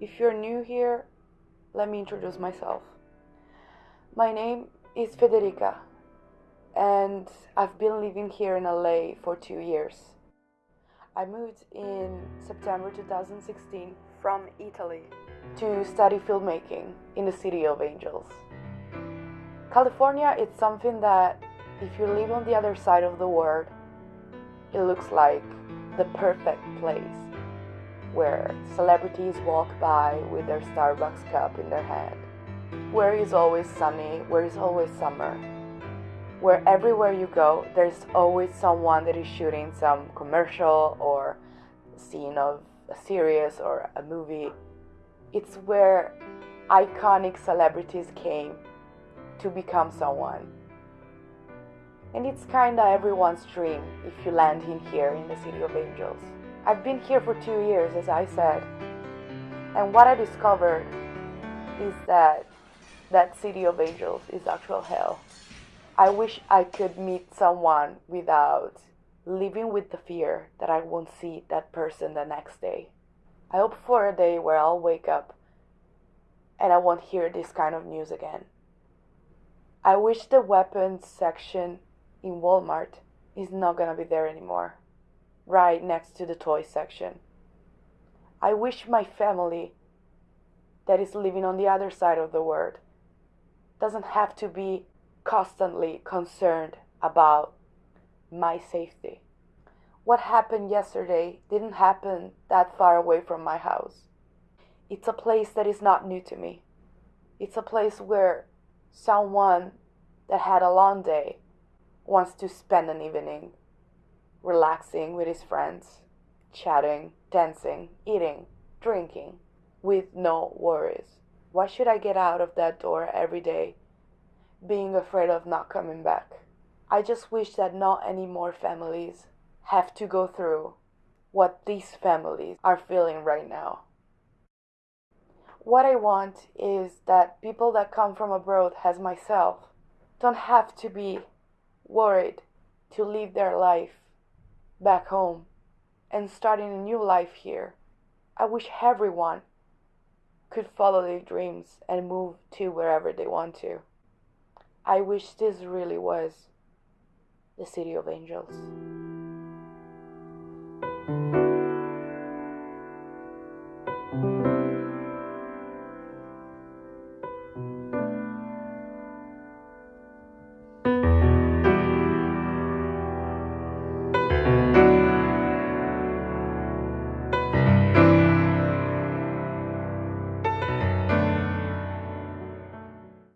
If you're new here, let me introduce myself. My name is Federica, and I've been living here in LA for two years. I moved in September 2016 from Italy to study filmmaking in the City of Angels. California is something that, if you live on the other side of the world, it looks like the perfect place where celebrities walk by with their Starbucks cup in their hand, where it's always sunny, where it's always summer, where everywhere you go, there's always someone that is shooting some commercial or scene of a series or a movie. It's where iconic celebrities came to become someone. And it's kinda everyone's dream if you land in here in the City of Angels. I've been here for two years, as I said, and what I discovered is that that City of Angels is actual hell. I wish I could meet someone without living with the fear that I won't see that person the next day. I hope for a day where I'll wake up and I won't hear this kind of news again. I wish the weapons section in Walmart is not gonna be there anymore right next to the toy section. I wish my family that is living on the other side of the world doesn't have to be constantly concerned about my safety. What happened yesterday didn't happen that far away from my house. It's a place that is not new to me. It's a place where someone that had a long day wants to spend an evening relaxing with his friends, chatting, dancing, eating, drinking, with no worries. Why should I get out of that door every day being afraid of not coming back? I just wish that not any more families have to go through what these families are feeling right now. What I want is that people that come from abroad, as myself, don't have to be worried to live their life back home and starting a new life here. I wish everyone could follow their dreams and move to wherever they want to. I wish this really was the City of Angels.